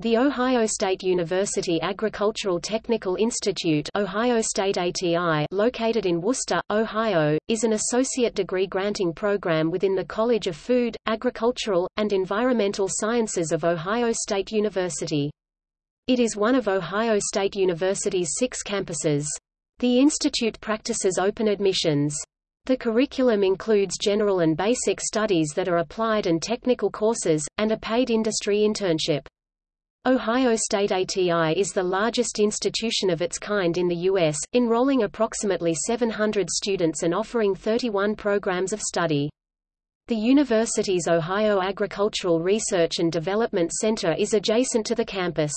The Ohio State University Agricultural Technical Institute Ohio State ATI located in Wooster, Ohio, is an associate degree granting program within the College of Food, Agricultural, and Environmental Sciences of Ohio State University. It is one of Ohio State University's six campuses. The institute practices open admissions. The curriculum includes general and basic studies that are applied and technical courses, and a paid industry internship. Ohio State ATI is the largest institution of its kind in the U.S., enrolling approximately 700 students and offering 31 programs of study. The university's Ohio Agricultural Research and Development Center is adjacent to the campus.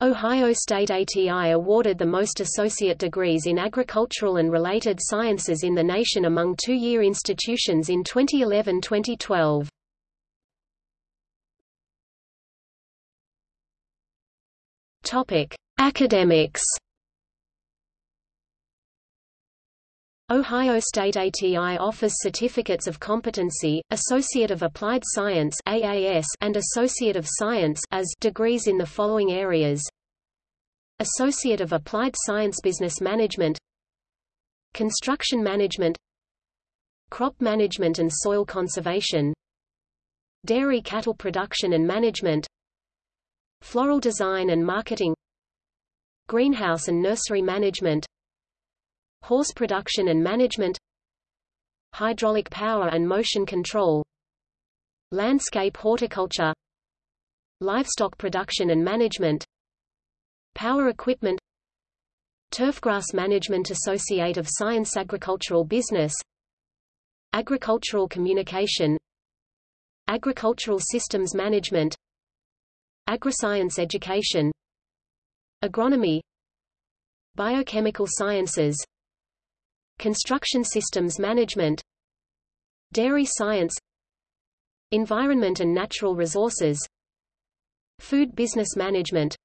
Ohio State ATI awarded the most associate degrees in agricultural and related sciences in the nation among two-year institutions in 2011-2012. Topic: Academics. Ohio State ATI offers Certificates of Competency, Associate of Applied Science AAS and Associate of Science as degrees in the following areas. Associate of Applied Science Business Management Construction Management Crop Management and Soil Conservation Dairy Cattle Production and Management Floral design and marketing Greenhouse and nursery management Horse production and management Hydraulic power and motion control Landscape horticulture Livestock production and management Power equipment Turfgrass Management Associate of Science Agricultural Business Agricultural Communication Agricultural Systems Management Agriscience education Agronomy Biochemical sciences Construction systems management Dairy science Environment and natural resources Food business management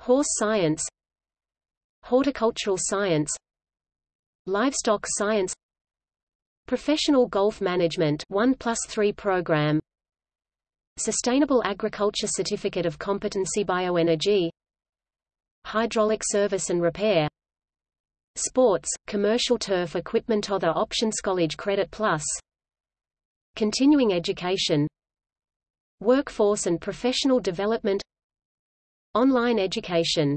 Horse science Horticultural science Livestock science Professional golf management 1 plus 3 program Sustainable Agriculture Certificate of Competency Bioenergy. Hydraulic Service and Repair. Sports, Commercial Turf Equipment Other Options College Credit Plus. Continuing Education. Workforce and Professional Development. Online Education